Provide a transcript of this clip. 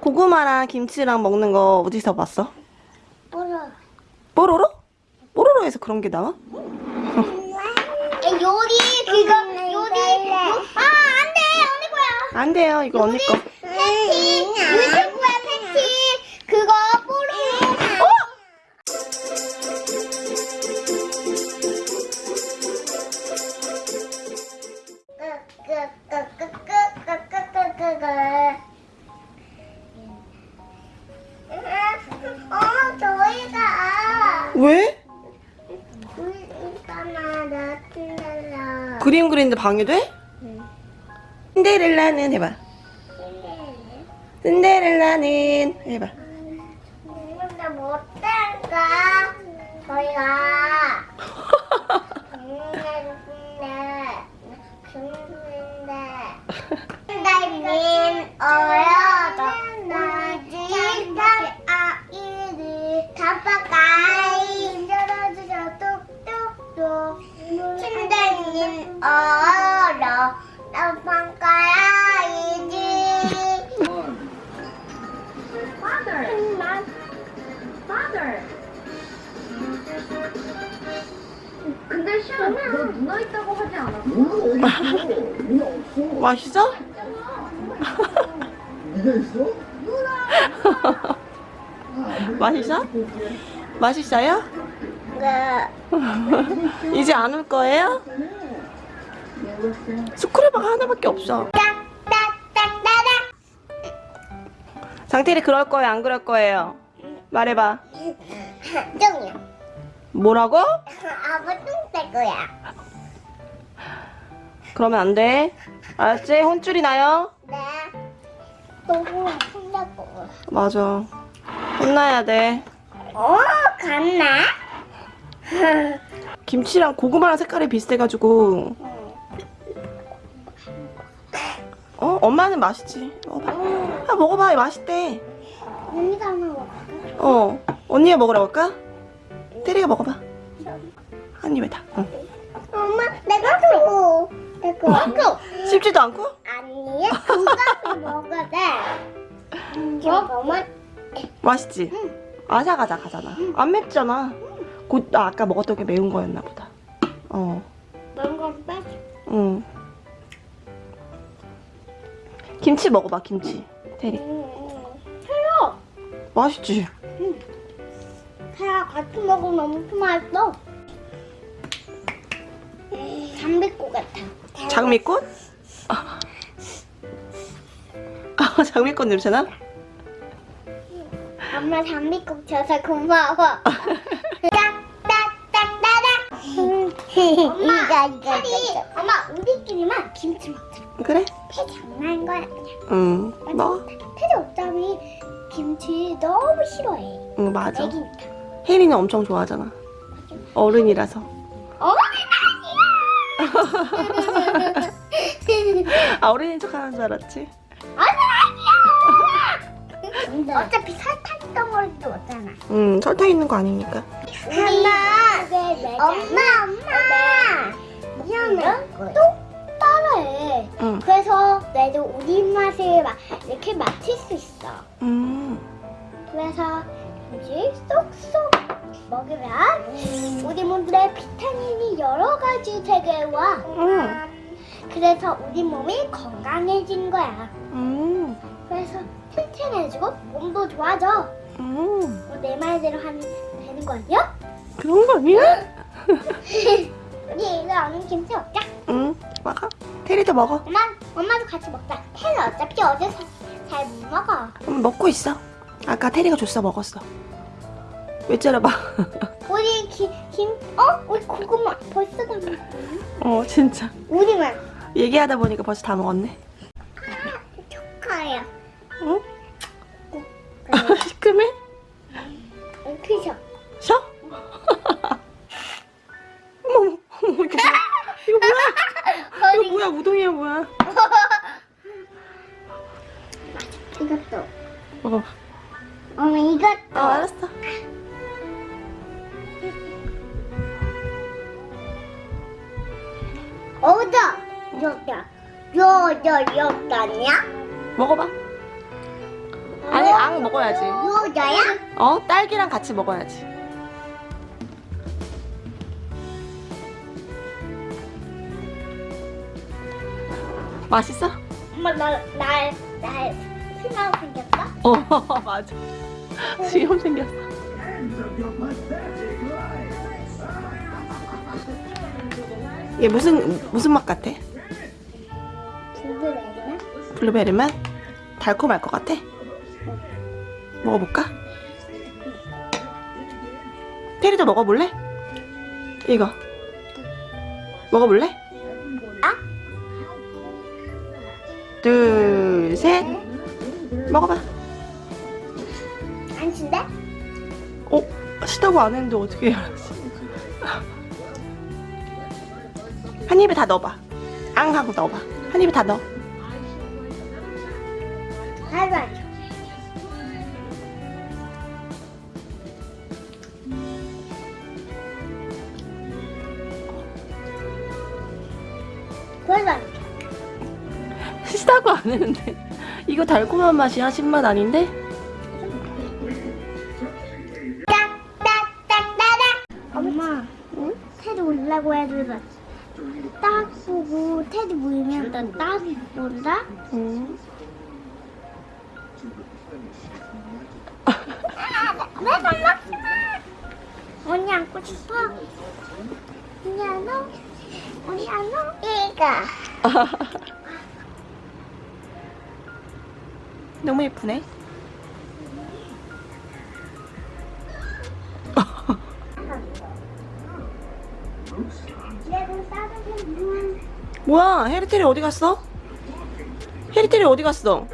고구마랑 김치랑 먹는 거 어디서 봤어? 뭐라? 뽀로로? 뽀로로에서 그런 게 나와? 요리 그거 요리 요, 아 안돼 언니 거야 안 돼요. 이거 언니 거. 패티 유튜브야 패티 그거 뽀로로 어 왜? 있잖아 나트랄라 그림 그리는데 방해돼? 신데렐라는 해봐. 신데렐라는 해봐. 근데 못할까 저희가 선생님 어려 나방가야이지 Father. 근데 시아, 너 누나 있다고 하지 않았어? 맛있어? 네가 있어? 맛있어? 맛있어요? 이제 안 올 거예요? 스크래버가 하나밖에 없어. 장태리 그럴 거예요? 안 그럴 거예요? 말해봐. 똥이야. 뭐라고? 아빠 똥될 거야. 그러면 안 돼. 알았지? 혼쭐이 나요? 네. 너무 혼자고. 맞아. 혼나야 돼. 어, 갔나? 김치랑 고구마랑 색깔이 비슷해가지고. 어? 엄마는 맛있지. 먹어봐. 아, 먹어봐. 맛있대. 언니가 하나 먹어. 어. 언니가 먹으라고 할까? 테리가 먹어봐. 한 입에 다. 응. 엄마, 내가 줘. 내가 줘. 씹지도 않고? 아니야, 그거 먹어야 돼. 잠깐만. 맛있지? 아삭아삭하잖아. 안 맵잖아. 곧, 아, 아까 먹었던 게 매운 거였나 보다. 어. 뭔가 빼. 응. 김치 먹어봐, 김치. 테리. 새로. 맛있지? 새랑 같이 먹으면 엄청 맛있어. 담배꽃 같아. 장미꽃? 아, 장미꽃 냄새나? 엄마 담배꽃 줘서 고마워. 엄마, 이거, 이거, 이거. 엄마, 우리끼리만 김치 먹자. 그래? 태 장난인 거야, 그냥. 응. 뭐? 태도 어차피 김치 너무 싫어해. 응, 맞아. 애기니까. 혜리는 엄청 좋아하잖아. 어른이라서. 어머니 아니야! 아, 어른인 척 하는 줄 알았지? 어차피 설탕 덩어리도 없잖아. 응, 설탕 있는 거 아니니까. 엄마, 엄마, 엄마. 미안해. 또 따라해. 응. 그래서 내도 우리 입맛을 막 이렇게 맞출 수 있어. 음. 그래서 이제 쏙쏙 먹으면 우리 몸에 비타민이 여러 가지 되게 와. 응. 그래서 우리 몸이 건강해진 거야. 음. 그래서 튼튼해지고 몸도 좋아져. 음. 뭐 내 말대로 하면 되는 거 아니야? 그런 거 아니야? 우리 이거 오늘 김치 먹자. 응. 먹어. 테리도 먹어. 엄마, 엄마도 같이 먹자. 태는 어차피 어제 잘 못 먹어. 음, 먹고 있어. 아까 테리가 줬어 먹었어. 왜 째려봐. 우리 김, 김, 어? 우리 고구마 벌써 다 먹었네. 어, 진짜. 우리만. 얘기하다 보니까 벌써 다 먹었네. 축하해요. 응? 그래. 시큼해? 이것도. 먹어. 엄마 이것도. 어, 알았어. 어다. 여기다. 요, 요, 여기 아니야? 먹어봐. 안빵 먹어야지. 나야? 어? 딸기랑 같이 먹어야지. 맛있어? 엄마 나나나 생각 생겼어? 어, 맞아. 수염 생겼어. 얘 무슨 무슨 맛 같아? 블루베리나? 블루베리 맛? 달콤할 것 같아? 먹어볼까? 테리도 먹어볼래? 이거 먹어볼래? 아? 둘, 셋 먹어봐 안 친데? 어? 시다고 안 했는데 어떻게 알았지? 한 입에 다 넣어봐 앙 하고 넣어봐 한 입에 다 넣어 안 쳐. 시다고 안 했는데 이거 달콤한 맛이야 신맛 아닌데? 엄마 테디 올라고 해도 딱 보고 테디 보이면 나딱 본다? 응. 내손 먹지 마 언니 안고 싶어? 언니 안어 언니 안어 이거 너무 예쁘네 뭐야 해리테리 어디 갔어? 해리테리 어디 갔어?